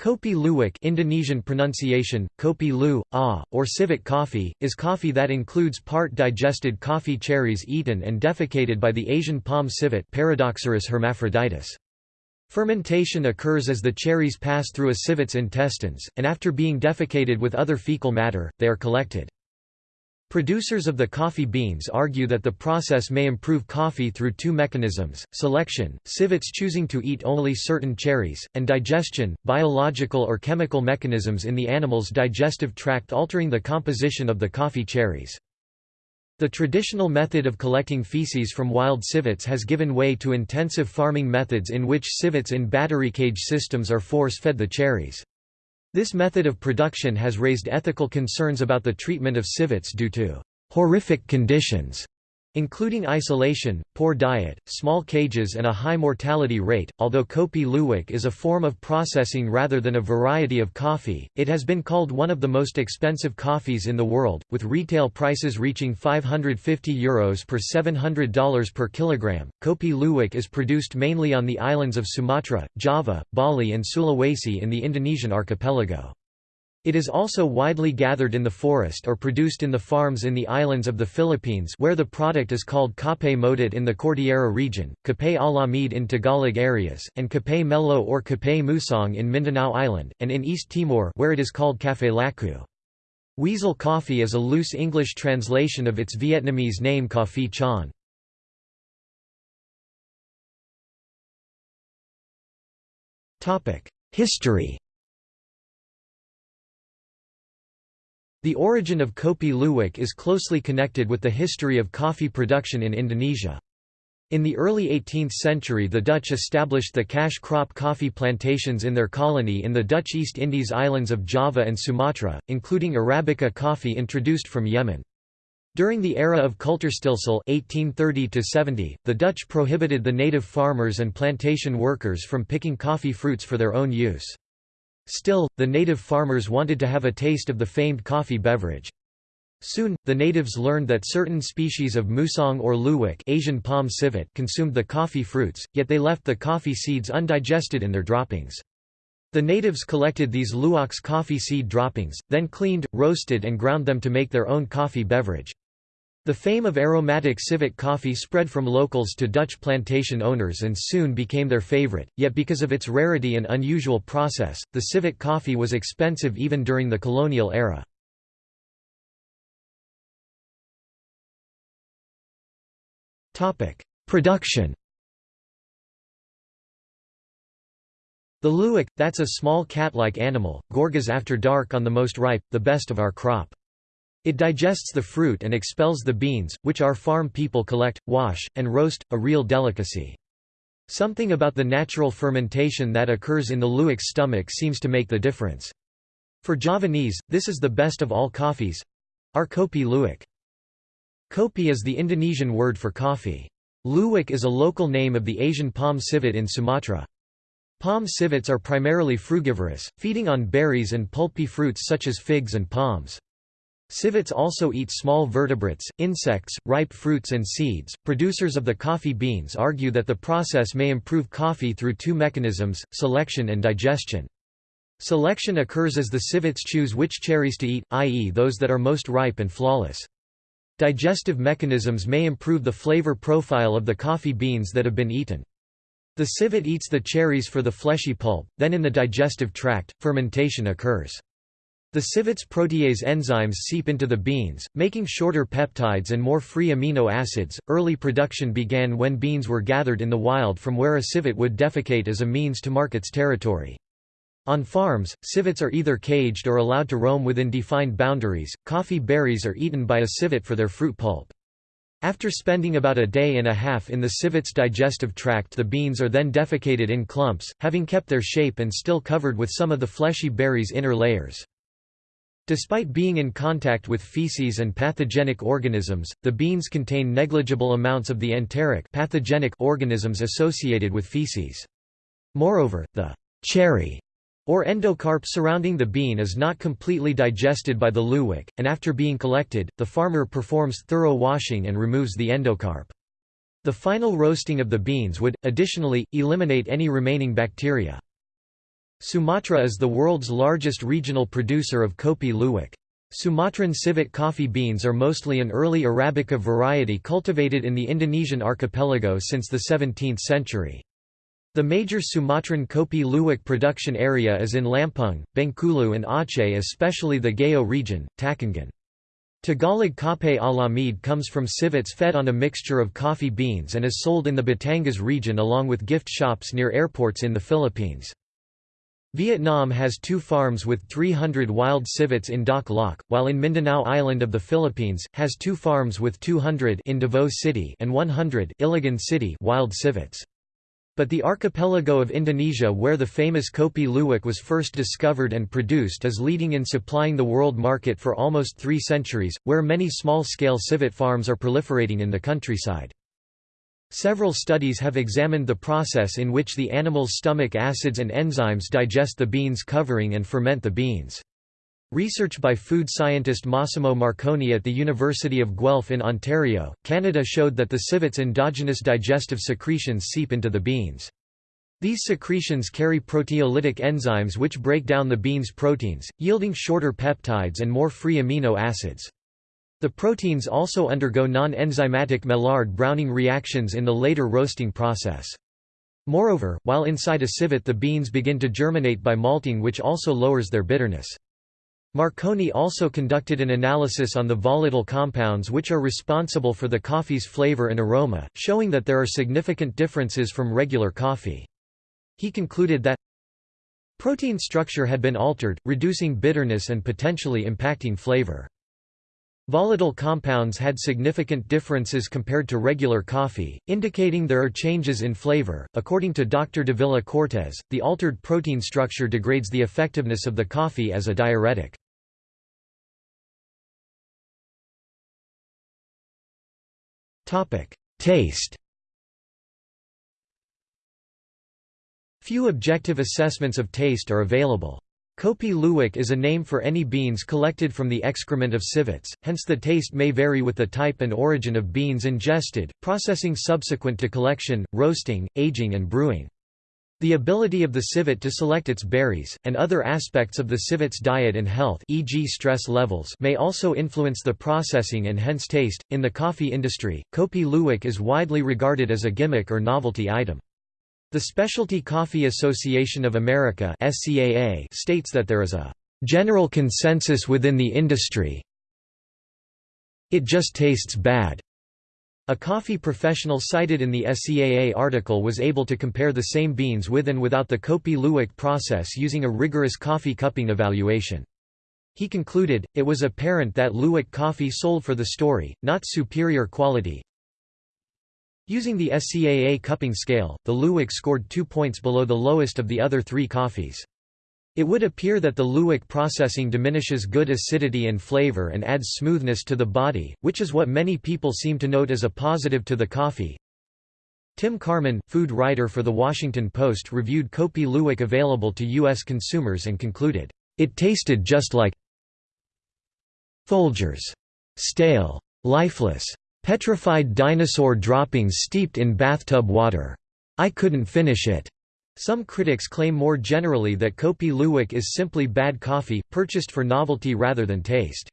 Kopi Luwak Indonesian pronunciation, kopi lu, ah, or civet coffee, is coffee that includes part digested coffee cherries eaten and defecated by the Asian palm civet Paradoxurus hermaphroditus. Fermentation occurs as the cherries pass through a civet's intestines, and after being defecated with other fecal matter, they are collected. Producers of the coffee beans argue that the process may improve coffee through two mechanisms, selection, civets choosing to eat only certain cherries, and digestion, biological or chemical mechanisms in the animal's digestive tract altering the composition of the coffee cherries. The traditional method of collecting feces from wild civets has given way to intensive farming methods in which civets in battery cage systems are force-fed the cherries. This method of production has raised ethical concerns about the treatment of civets due to horrific conditions including isolation, poor diet, small cages and a high mortality rate. Although Kopi Luwak is a form of processing rather than a variety of coffee, it has been called one of the most expensive coffees in the world, with retail prices reaching €550 Euros per $700 per kilogram. Kopi Luwak is produced mainly on the islands of Sumatra, Java, Bali and Sulawesi in the Indonesian archipelago. It is also widely gathered in the forest or produced in the farms in the islands of the Philippines where the product is called Kape Motit in the Cordillera region, Kape Alamid in Tagalog areas, and Kape Melo or Kape musang in Mindanao Island, and in East Timor where it is called Café Laku. Weasel coffee is a loose English translation of its Vietnamese name Coffee Chan. History The origin of kopi luwak is closely connected with the history of coffee production in Indonesia. In the early 18th century the Dutch established the cash crop coffee plantations in their colony in the Dutch East Indies islands of Java and Sumatra, including Arabica coffee introduced from Yemen. During the era of Kultuurstelsel 1830 the Dutch prohibited the native farmers and plantation workers from picking coffee fruits for their own use. Still, the native farmers wanted to have a taste of the famed coffee beverage. Soon, the natives learned that certain species of musang or luwak Asian palm civet consumed the coffee fruits, yet they left the coffee seeds undigested in their droppings. The natives collected these luwak's coffee seed droppings, then cleaned, roasted and ground them to make their own coffee beverage. The fame of aromatic civet coffee spread from locals to Dutch plantation owners and soon became their favorite, yet because of its rarity and unusual process, the civet coffee was expensive even during the colonial era. Production The luwak, that's a small cat-like animal, gorges after dark on the most ripe, the best of our crop. It digests the fruit and expels the beans, which our farm people collect, wash, and roast, a real delicacy. Something about the natural fermentation that occurs in the luwak's stomach seems to make the difference. For Javanese, this is the best of all coffees—our kopi luwak. Kopi is the Indonesian word for coffee. Luwak is a local name of the Asian palm civet in Sumatra. Palm civets are primarily frugivorous, feeding on berries and pulpy fruits such as figs and palms. Civets also eat small vertebrates, insects, ripe fruits and seeds. Producers of the coffee beans argue that the process may improve coffee through two mechanisms, selection and digestion. Selection occurs as the civets choose which cherries to eat, i.e. those that are most ripe and flawless. Digestive mechanisms may improve the flavor profile of the coffee beans that have been eaten. The civet eats the cherries for the fleshy pulp, then in the digestive tract, fermentation occurs. The civet's protease enzymes seep into the beans, making shorter peptides and more free amino acids. Early production began when beans were gathered in the wild from where a civet would defecate as a means to mark its territory. On farms, civets are either caged or allowed to roam within defined boundaries. Coffee berries are eaten by a civet for their fruit pulp. After spending about a day and a half in the civet's digestive tract the beans are then defecated in clumps, having kept their shape and still covered with some of the fleshy berry's inner layers. Despite being in contact with feces and pathogenic organisms, the beans contain negligible amounts of the enteric pathogenic organisms associated with feces. Moreover, the cherry or endocarp surrounding the bean is not completely digested by the luwak, and after being collected, the farmer performs thorough washing and removes the endocarp. The final roasting of the beans would, additionally, eliminate any remaining bacteria. Sumatra is the world's largest regional producer of Kopi Luwak. Sumatran civet coffee beans are mostly an early Arabica variety cultivated in the Indonesian archipelago since the 17th century. The major Sumatran Kopi Luwak production area is in Lampung, Bengkulu and Aceh especially the Gayo region, Takengon. Tagalog Kape Alamid comes from civets fed on a mixture of coffee beans and is sold in the Batangas region along with gift shops near airports in the Philippines. Vietnam has two farms with 300 wild civets in Dak Lak, while in Mindanao Island of the Philippines, has two farms with 200 in Davao City and 100 Iligan City wild civets. But the archipelago of Indonesia where the famous Kopi Luwak was first discovered and produced is leading in supplying the world market for almost three centuries, where many small-scale civet farms are proliferating in the countryside. Several studies have examined the process in which the animal's stomach acids and enzymes digest the beans covering and ferment the beans. Research by food scientist Massimo Marcone at the University of Guelph in Ontario, Canada showed that the civet's endogenous digestive secretions seep into the beans. These secretions carry proteolytic enzymes which break down the bean's proteins, yielding shorter peptides and more free amino acids. The proteins also undergo non-enzymatic Maillard-Browning reactions in the later roasting process. Moreover, while inside a civet the beans begin to germinate by malting which also lowers their bitterness. Marcone also conducted an analysis on the volatile compounds which are responsible for the coffee's flavor and aroma, showing that there are significant differences from regular coffee. He concluded that protein structure had been altered, reducing bitterness and potentially impacting flavor. Volatile compounds had significant differences compared to regular coffee, indicating there are changes in flavor. According to Dr. Davila Cortez, the altered protein structure degrades the effectiveness of the coffee as a diuretic. Topic: Taste. Few objective assessments of taste are available. Kopi luwak is a name for any beans collected from the excrement of civets, hence the taste may vary with the type and origin of beans ingested, processing subsequent to collection, roasting, aging and brewing. The ability of the civet to select its berries, and other aspects of the civet's diet and health e.g. stress levels may also influence the processing and hence taste. In the coffee industry, Kopi luwak is widely regarded as a gimmick or novelty item. The Specialty Coffee Association of America states that there is a "...general consensus within the industry it just tastes bad." A coffee professional cited in the SCAA article was able to compare the same beans with and without the Kopi Luwak process using a rigorous coffee cupping evaluation. He concluded, it was apparent that Luwak coffee sold for the story, not superior quality, Using the SCAA cupping scale, the Luwak scored two points below the lowest of the other three coffees. It would appear that the Luwak processing diminishes good acidity and flavor and adds smoothness to the body, which is what many people seem to note as a positive to the coffee. Tim Carman, food writer for The Washington Post reviewed Kopi Luwak available to U.S. consumers and concluded, "...it tasted just like Folgers. Stale. Lifeless. Petrified dinosaur droppings steeped in bathtub water. I couldn't finish it. Some critics claim more generally that Kopi Luwak is simply bad coffee, purchased for novelty rather than taste.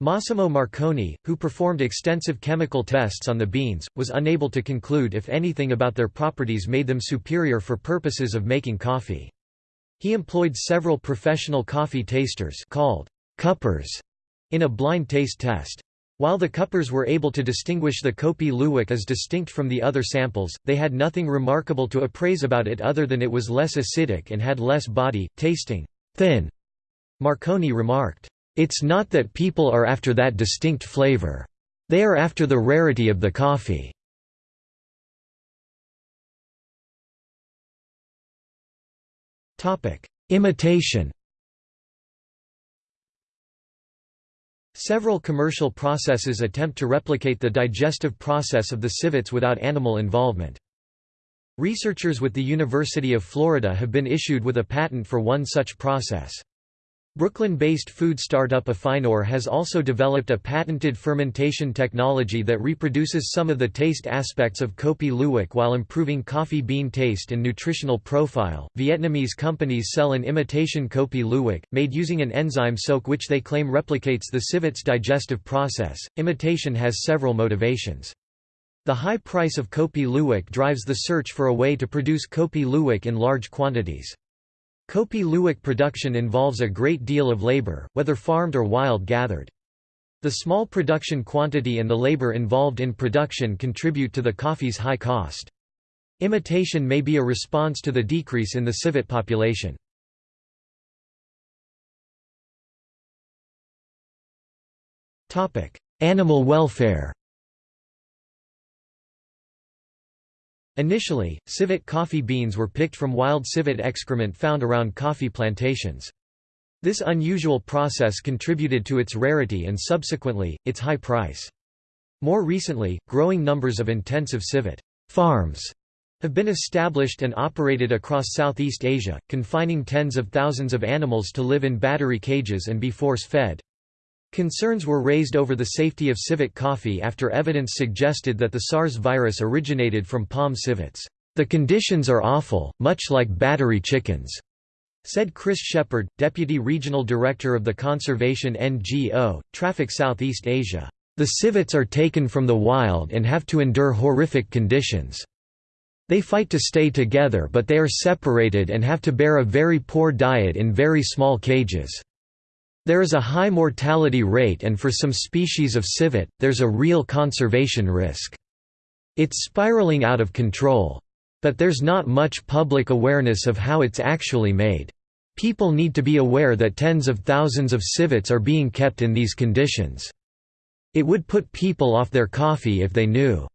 Massimo Marcone, who performed extensive chemical tests on the beans, was unable to conclude if anything about their properties made them superior for purposes of making coffee. He employed several professional coffee tasters called cuppers in a blind taste test. While the cuppers were able to distinguish the Kopi Luwak as distinct from the other samples, they had nothing remarkable to appraise about it other than it was less acidic and had less body, tasting thin. Marcone remarked, "It's not that people are after that distinct flavor. They are after the rarity of the coffee." Imitation Several commercial processes attempt to replicate the digestive process of the civets without animal involvement. Researchers with the University of Florida have been issued with a patent for one such process. Brooklyn-based food startup Afineur has also developed a patented fermentation technology that reproduces some of the taste aspects of Kopi Luwak while improving coffee bean taste and nutritional profile. Vietnamese companies sell an imitation Kopi Luwak, made using an enzyme soak which they claim replicates the civet's digestive process. Imitation has several motivations. The high price of Kopi Luwak drives the search for a way to produce Kopi Luwak in large quantities. Kopi Luwak production involves a great deal of labor, whether farmed or wild gathered. The small production quantity and the labor involved in production contribute to the coffee's high cost. Imitation may be a response to the decrease in the civet population. Animal welfare Initially, civet coffee beans were picked from wild civet excrement found around coffee plantations. This unusual process contributed to its rarity and subsequently, its high price. More recently, growing numbers of intensive civet farms have been established and operated across Southeast Asia, confining tens of thousands of animals to live in battery cages and be force-fed. Concerns were raised over the safety of civet coffee after evidence suggested that the SARS virus originated from palm civets. The conditions are awful, much like battery chickens, said Chris Shepherd, Deputy Regional Director of the conservation NGO, Traffic Southeast Asia. The civets are taken from the wild and have to endure horrific conditions. They fight to stay together but they are separated and have to bear a very poor diet in very small cages. There is a high mortality rate and for some species of civet, there's a real conservation risk. It's spiraling out of control. But there's not much public awareness of how it's actually made. People need to be aware that tens of thousands of civets are being kept in these conditions. It would put people off their coffee if they knew.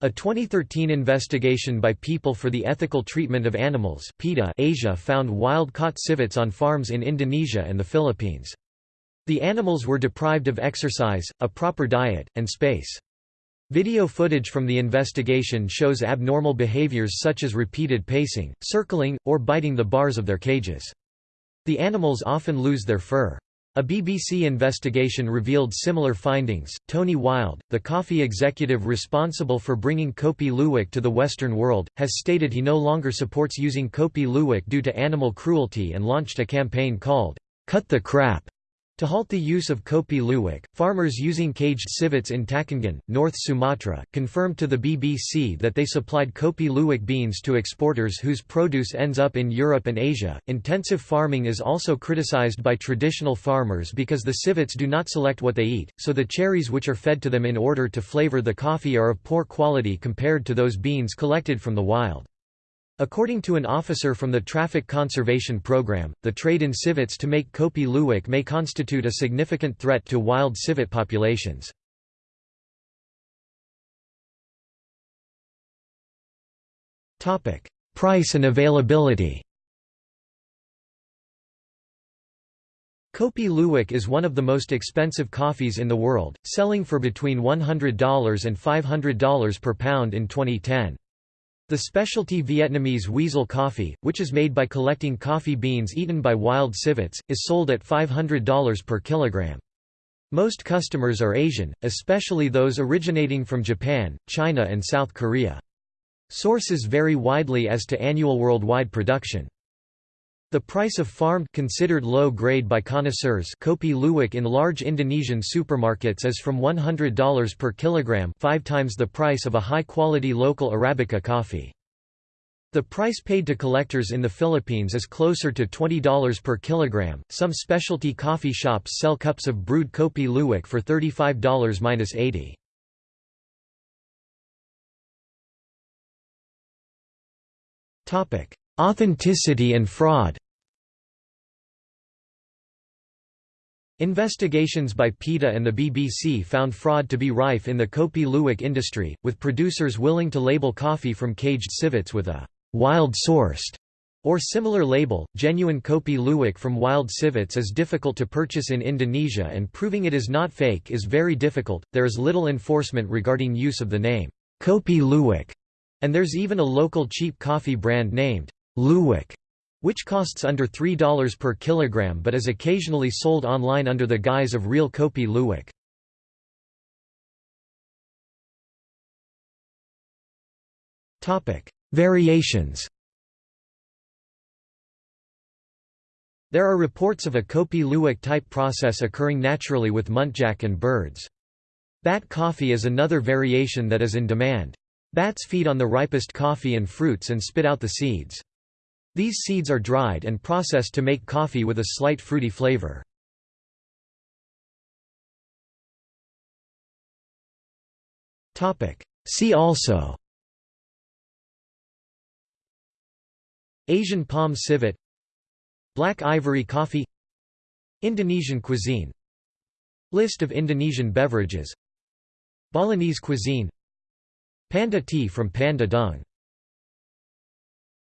A 2013 investigation by People for the Ethical Treatment of Animals PETA Asia found wild-caught civets on farms in Indonesia and the Philippines. The animals were deprived of exercise, a proper diet, and space. Video footage from the investigation shows abnormal behaviors such as repeated pacing, circling, or biting the bars of their cages. The animals often lose their fur. A BBC investigation revealed similar findings. Tony Wild, the coffee executive responsible for bringing Kopi Luwak to the Western world, has stated he no longer supports using Kopi Luwak due to animal cruelty and launched a campaign called, Cut the Crap, to halt the use of Kopi Luwak, farmers using caged civets in Takengon, North Sumatra, confirmed to the BBC that they supplied Kopi Luwak beans to exporters whose produce ends up in Europe and Asia. Intensive farming is also criticized by traditional farmers because the civets do not select what they eat, so the cherries which are fed to them in order to flavor the coffee are of poor quality compared to those beans collected from the wild. According to an officer from the Traffic Conservation Program, the trade in civets to make Kopi Luwak may constitute a significant threat to wild civet populations. Price and availability Kopi Luwak is one of the most expensive coffees in the world, selling for between $100 and $500 per pound in 2010. The specialty Vietnamese weasel coffee, which is made by collecting coffee beans eaten by wild civets, is sold at $500 per kilogram. Most customers are Asian, especially those originating from Japan, China and South Korea. Sources vary widely as to annual worldwide production. The price of farmed considered low grade by connoisseurs kopi luwak in large Indonesian supermarkets is from $100 per kilogram, 5 times the price of a high-quality local arabica coffee. The price paid to collectors in the Philippines is closer to $20 per kilogram. Some specialty coffee shops sell cups of brewed kopi luwak for $35-80. Topic: Authenticity and fraud Investigations by PETA and the BBC found fraud to be rife in the Kopi Luwak industry, with producers willing to label coffee from caged civets with a «wild-sourced» or similar label. Genuine Kopi Luwak from wild civets is difficult to purchase in Indonesia and proving it is not fake is very difficult. There is little enforcement regarding use of the name Kopi Luwak, and there's even a local cheap coffee brand named Luwak which costs under $3 per kilogram but is occasionally sold online under the guise of real Kopi Luwak. Variations There are reports of a Kopi Luwak type process occurring naturally with muntjac and birds. Bat coffee is another variation that is in demand. Bats feed on the ripest coffee and fruits and spit out the seeds. These seeds are dried and processed to make coffee with a slight fruity flavor. See also. Asian palm civet. Black ivory coffee. Indonesian cuisine. List of Indonesian beverages. Balinese cuisine. Panda tea from Panda dung